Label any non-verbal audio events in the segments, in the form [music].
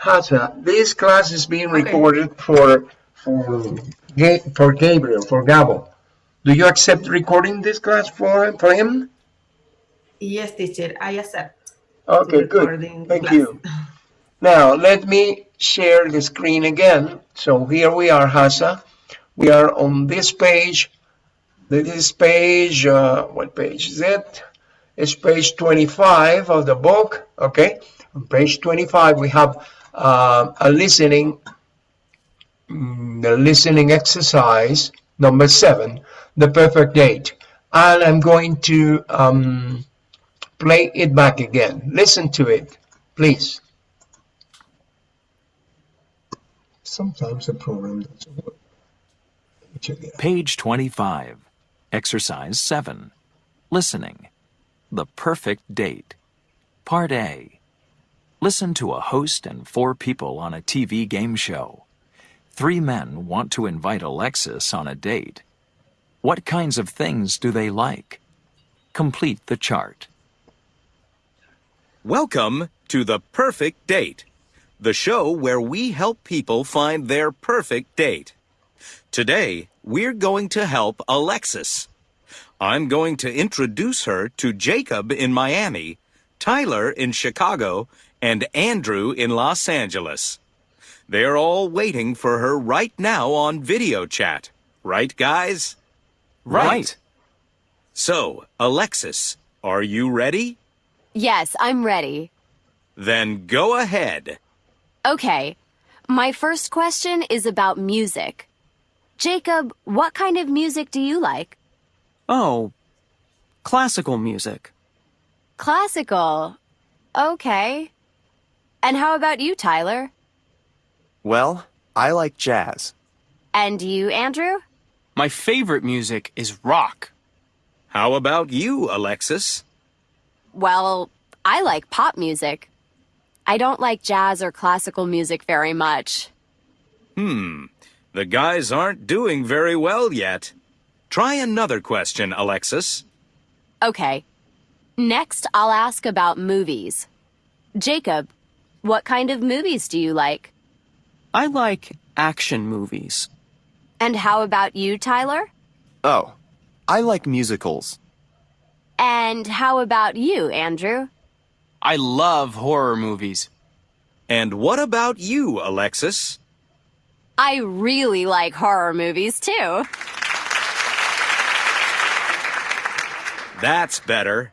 Hasa, this class is being recorded for for for Gabriel, for Gabo. Do you accept recording this class for for him? Yes, teacher, I accept. Okay, good. Thank class. you. Now, let me share the screen again. So here we are, Hasa. We are on this page. This page, uh, what page is it? It's page 25 of the book, okay? On page 25, we have uh, a listening, mm, the listening exercise, number seven, the perfect date. And I'm going to um, play it back again. Listen to it, please. Sometimes the program doesn't work. Let me check it out. Page 25. Exercise 7. Listening. The perfect date. Part A. Listen to a host and four people on a TV game show. Three men want to invite Alexis on a date. What kinds of things do they like? Complete the chart. Welcome to The Perfect Date, the show where we help people find their perfect date. Today, we're going to help Alexis. I'm going to introduce her to Jacob in Miami, Tyler in Chicago, and Andrew in Los Angeles. They're all waiting for her right now on video chat. Right, guys? Right. So, Alexis, are you ready? Yes, I'm ready. Then go ahead. Okay. My first question is about music. Jacob, what kind of music do you like? Oh, classical music. Classical. Okay. And how about you, Tyler? Well, I like jazz. And you, Andrew? My favorite music is rock. How about you, Alexis? Well, I like pop music. I don't like jazz or classical music very much. Hmm, the guys aren't doing very well yet. Try another question, Alexis. Okay. Next, I'll ask about movies. Jacob, what kind of movies do you like? I like action movies. And how about you, Tyler? Oh, I like musicals. And how about you, Andrew? I love horror movies. And what about you, Alexis? I really like horror movies too. That's better.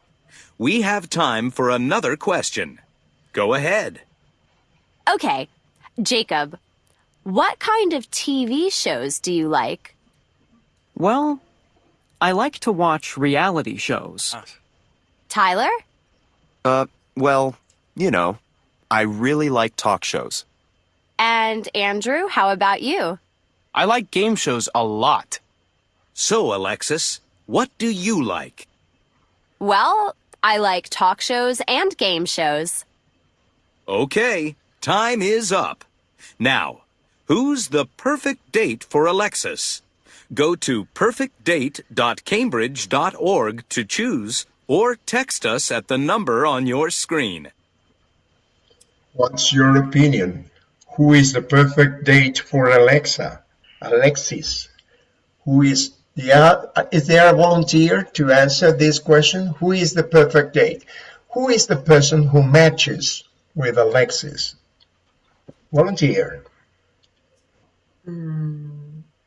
We have time for another question. Go ahead. Okay, Jacob, what kind of TV shows do you like? Well, I like to watch reality shows. Tyler? Uh, well, you know, I really like talk shows. And Andrew, how about you? I like game shows a lot. So, Alexis, what do you like? Well, I like talk shows and game shows. Okay, time is up. Now, who's the perfect date for Alexis? Go to perfectdate.cambridge.org to choose or text us at the number on your screen. What's your opinion? Who is the perfect date for Alexa? Alexis. Who is yeah, uh, is there a volunteer to answer this question? Who is the perfect date? Who is the person who matches with Alexis? Volunteer.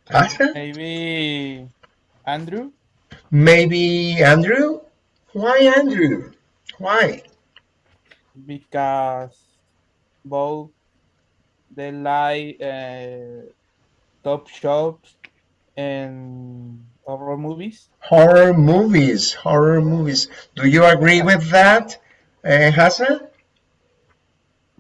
Asha? Maybe Andrew? Maybe Andrew? Why Andrew? Why? Because both they like uh, top shops and horror movies. Horror movies, horror movies. Do you agree with that, uh, Hassan?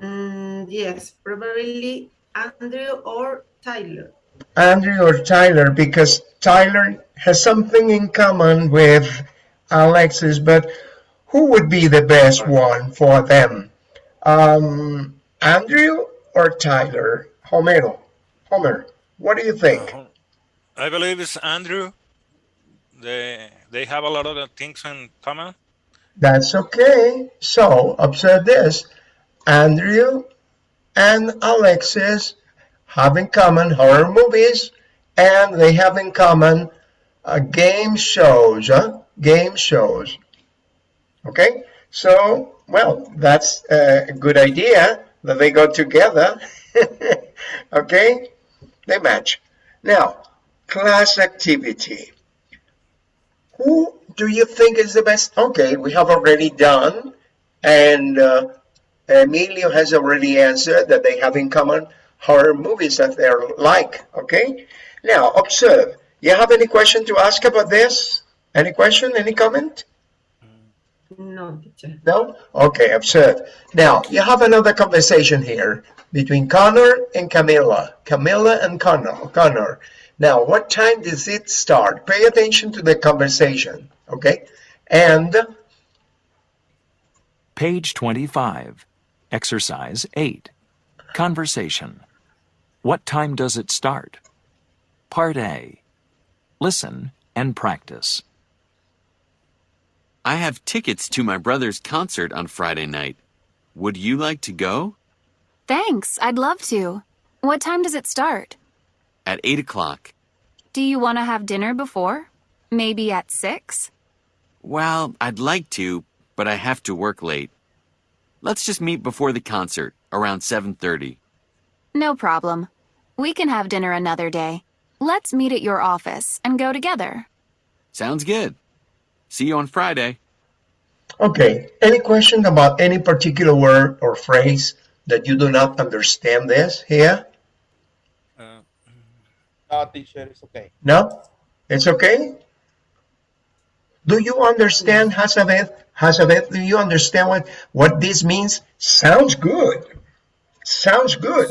Mm, yes, probably Andrew or Tyler. Andrew or Tyler, because Tyler has something in common with Alexis, but who would be the best one for them? Um, Andrew or Tyler? Homero. Homer, what do you think? I believe it's Andrew. They they have a lot of things in common. That's okay. So observe this. Andrew and Alexis have in common horror movies and they have in common uh, game shows, huh? game shows. Okay, so, well, that's a good idea that they go together. [laughs] okay, they match. Now, class activity. Who do you think is the best? Okay, we have already done, and uh, Emilio has already answered that they have in common horror movies that they're like. Okay, now observe. You have any question to ask about this? Any question? Any comment? No, teacher. No? Okay, observe. Now, you have another conversation here between Connor and Camilla. Camilla and Connor. Connor. Now, what time does it start? Pay attention to the conversation, okay? And Page 25. Exercise 8. Conversation. What time does it start? Part A. Listen and practice. I have tickets to my brother's concert on Friday night. Would you like to go? Thanks, I'd love to. What time does it start? At 8 o'clock. Do you want to have dinner before? Maybe at 6? Well, I'd like to, but I have to work late. Let's just meet before the concert, around 7.30. No problem. We can have dinner another day. Let's meet at your office and go together. Sounds good. See you on Friday. Okay, any question about any particular word or phrase that you do not understand this here? Uh, No, teacher, it's okay. No? It's okay? Do you understand, Hazabeth? Hazabeth, do you understand what, what this means? Sounds good. Sounds good.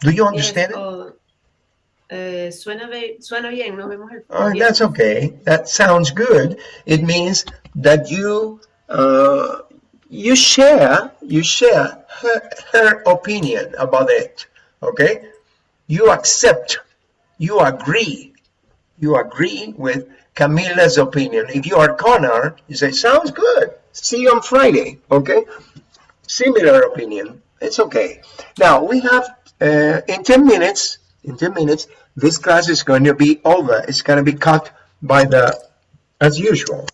Do you understand Yes, it? oh, eh, suena, be- suena bien, nos vemos el Oh, that's okay. That sounds good. It means that you uh, you share you share her, her opinion about it. Okay, you accept, you agree, you agree with Camilla's opinion. If you are Connor, you say sounds good. See you on Friday. Okay, similar opinion. It's okay. Now we have uh, in ten minutes. In ten minutes, this class is going to be over. It's going to be cut by the, as usual.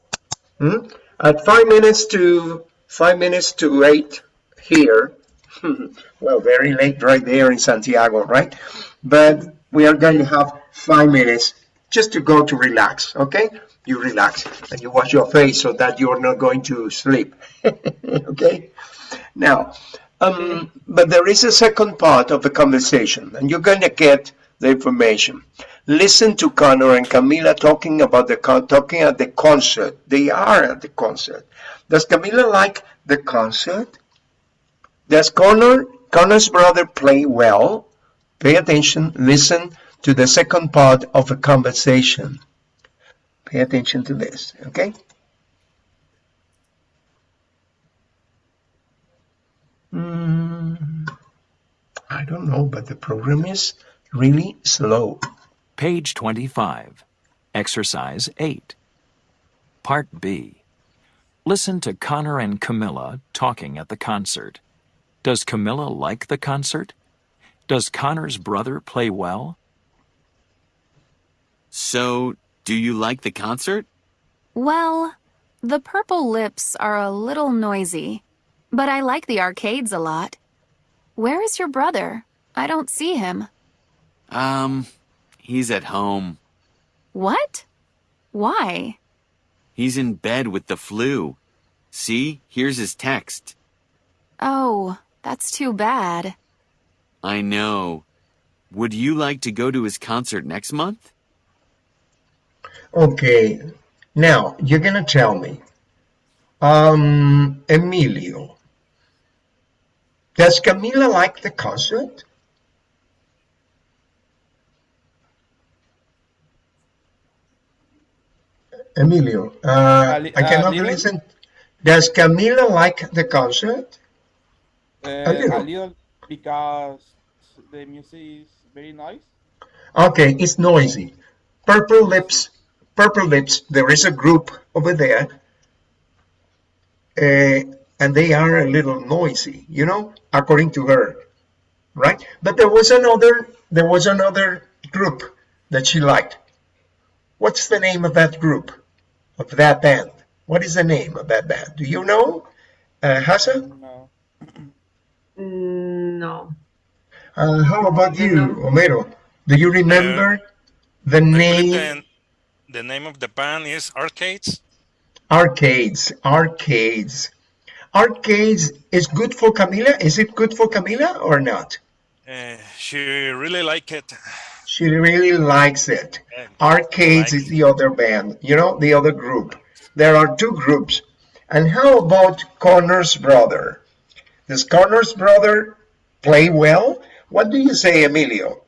Hmm? At five minutes to five minutes to eight here. [laughs] well, very late right there in Santiago, right? But we are going to have five minutes just to go to relax. Okay, you relax and you wash your face so that you're not going to sleep. [laughs] okay. Now, um, but there is a second part of the conversation, and you're going to get the information. Listen to Connor and Camila talking about the talking at the concert. They are at the concert. Does Camila like the concert? Does Connor Connor's brother play well? Pay attention. Listen to the second part of the conversation. Pay attention to this. Okay. Mm, I don't know, but the program is really slow. Page 25. Exercise 8. Part B. Listen to Connor and Camilla talking at the concert. Does Camilla like the concert? Does Connor's brother play well? So, do you like the concert? Well, the purple lips are a little noisy, but I like the arcades a lot. Where is your brother? I don't see him. Um, he's at home. What? Why? He's in bed with the flu. See, here's his text. Oh, that's too bad. I know. Would you like to go to his concert next month? Okay, now you're gonna tell me, um, Emilio, does Camila like the concert? Emilio, uh, I a cannot little? listen. Does Camila like the concert? Uh, A little. a little because the music is very nice. Okay, it's noisy. Purple Lips, Purple Lips, there is a group over there. Uh, and they are a little noisy, you know, according to her, right? But there was another, there was another group that she liked. What's the name of that group, of that band? What is the name of that band? Do you know, uh, Hassan? No. Mm, No. Uh, how about you, Homero? Do you remember the I believe name? The, name of the band is Arcades. Arcades, arcades. Arcades is good for Camila? Is it good for Camila or not? Uh, she really like it. She really likes it. Yeah, Arcades like is the other band, you know, the other group. There are two groups. And how about Connor's brother? Does Connor's brother play well? What do you say, Emilio?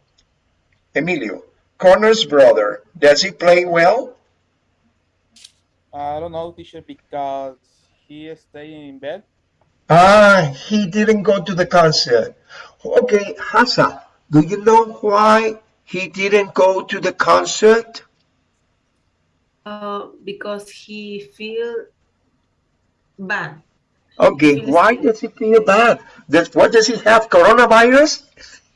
Emilio, Connor's brother, does he play well? I don't know, teacher, because he is staying in bed. Ah, he didn't go to the concert. Okay, Hassa, do you know why he didn't go to the concert? Uh, because he feel bad. Okay, why does he feel bad? Does, what does he have, coronavirus?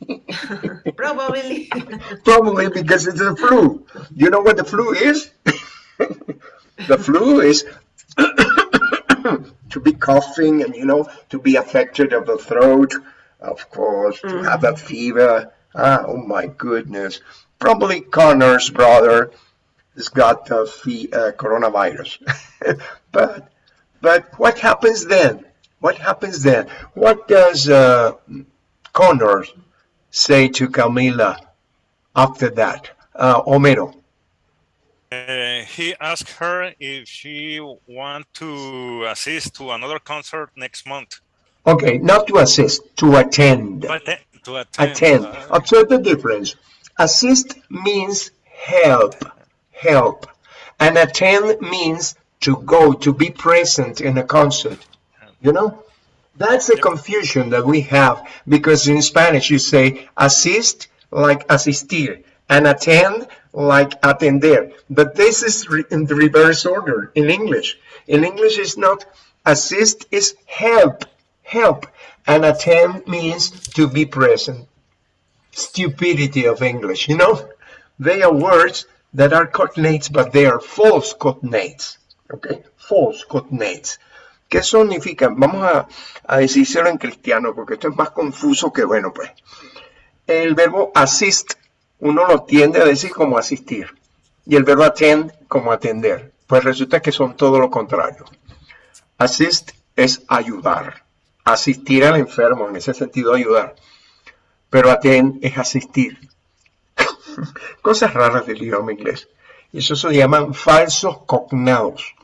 [laughs] Probably. Probably because it's the flu. You know what the flu is? [laughs] the flu is [coughs] to be coughing and, you know, to be affected of the throat, of course, to have a fever. Ah, oh my goodness. Probably Connor's brother has got the uh, coronavirus. [laughs] but, but what happens then? What happens then? What does uh, Connor say to Camila after that? Uh, Homero. Uh, he asked her if she want to assist to another concert next month. Okay, not to assist, to attend. To attend. Attend. uh, Observe the difference. Assist means help, help. And attend means to go, to be present in a concert. You know? That's the confusion that we have because in Spanish you say assist like asistir and attend like atender. But this is in the reverse order in English. In English it's not assist is help, help. And attend means to be present. Stupidity of English, you know? They are words that are cognates, but they are false cognates. Okay? False cognates. ¿Qué significan? Vamos a, a decírselo en cristiano, porque esto es más confuso que bueno, pues. El verbo assist, uno lo tiende a decir como asistir, y el verbo attend como atender. Pues resulta que son todo lo contrario. Assist es ayudar, asistir al enfermo, en ese sentido ayudar. Pero attend es asistir. [laughs] Cosas raras del idioma inglés. Y eso se llaman falsos cognados.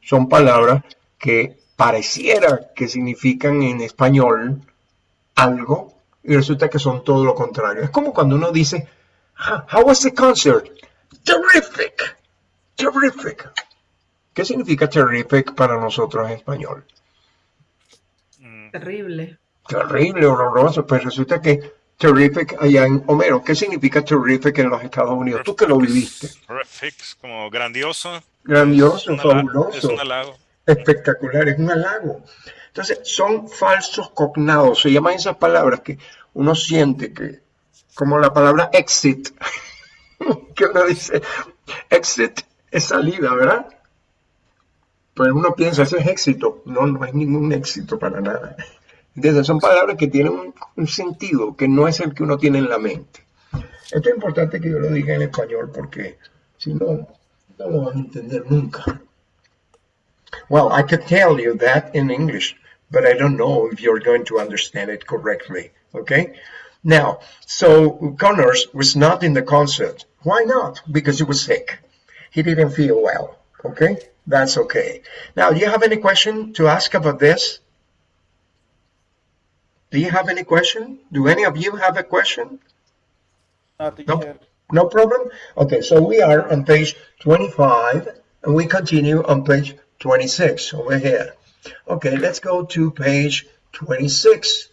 Son palabras que pareciera que significan en español algo y resulta que son todo lo contrario. Es como cuando uno dice, "Ah, How was the concert? Terrific, terrific. ¿Qué significa terrific para nosotros en español? Terrible. Terrible, horroroso. Pues resulta que terrific allá en Homero. ¿Qué significa terrific en los Estados Unidos? Tú que lo viviste. Terrific, como grandioso. Grandioso, Es fabuloso. Es un halago. Espectacular, es un halago. Entonces, son falsos cognados, se llaman esas palabras que uno siente que, como la palabra exit, [laughs] que uno dice, exit es salida, ¿verdad? Pues uno piensa, eso es éxito. No, no es ningún éxito para nada. Entonces, son palabras que tienen un, un sentido que no es el que uno tiene en la mente. Esto es importante que yo lo diga en español porque si no, no lo van a entender nunca. Well, I could tell you that in English, but I don't know if you're going to understand it correctly. Okay? Now, so Connors was not in the concert. Why not? Because he was sick. He didn't feel well. Okay? That's okay. Now, do you have any question to ask about this? Do you have any question? Do any of you have a question? No. No problem? Okay, so we are on page 25 and we continue on page 26 over here. Okay, let's go to page 26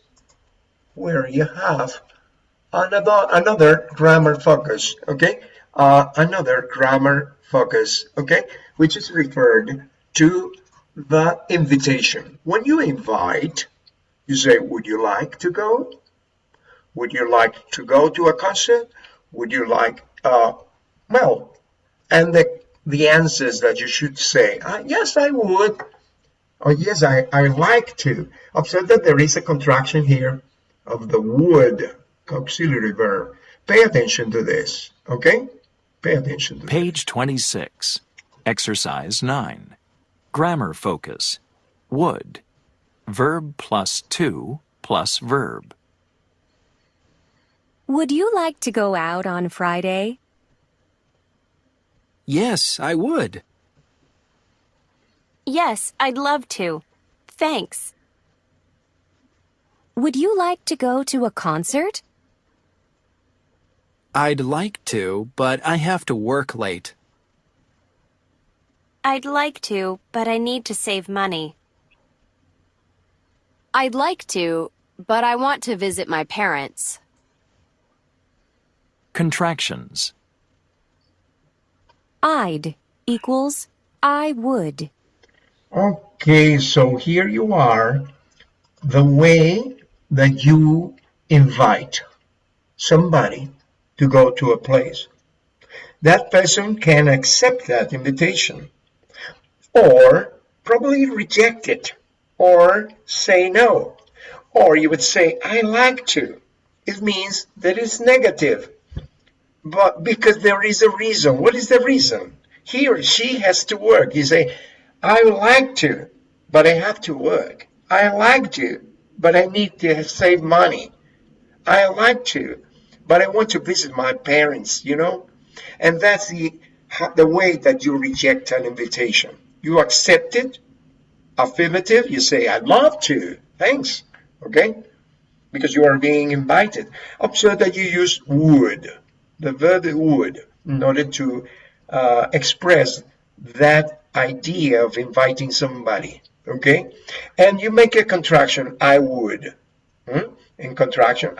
where you have another, another grammar focus, okay? Uh, another grammar focus, okay? Which is referred to the invitation. When you invite, you say, would you like to go? Would you like to go to a concert? Would you like, uh, well, and the, the answers that you should say, uh, yes, I would. Or yes, I, I like to. Observe that there is a contraction here of the would auxiliary verb. Pay attention to this, okay? Pay attention to Page 26. Exercise 9. Grammar focus. Would. Verb plus to plus verb. Would you like to go out on Friday? Yes, I would. Yes, I'd love to. Thanks. Would you like to go to a concert? I'd like to, but I have to work late. I'd like to, but I need to save money. I'd like to, but I want to visit my parents. Contractions. I'd equals I would. Okay, so here you are, the way that you invite somebody to go to a place. That person can accept that invitation or probably reject it or say no. Or you would say, I like to. It means that it's negative. But because there is a reason. What is the reason? He or she has to work. You say, I would like to, but I have to work. I like to, but I need to save money. I like to, but I want to visit my parents, you know? And that's the, the way that you reject an invitation. You accept it, affirmative, you say, I'd love to, thanks, okay? Because you are being invited. Observe that you use would, the verb would, in order to uh, express that idea of inviting somebody, okay? And you make a contraction, I would. Hmm? In contraction,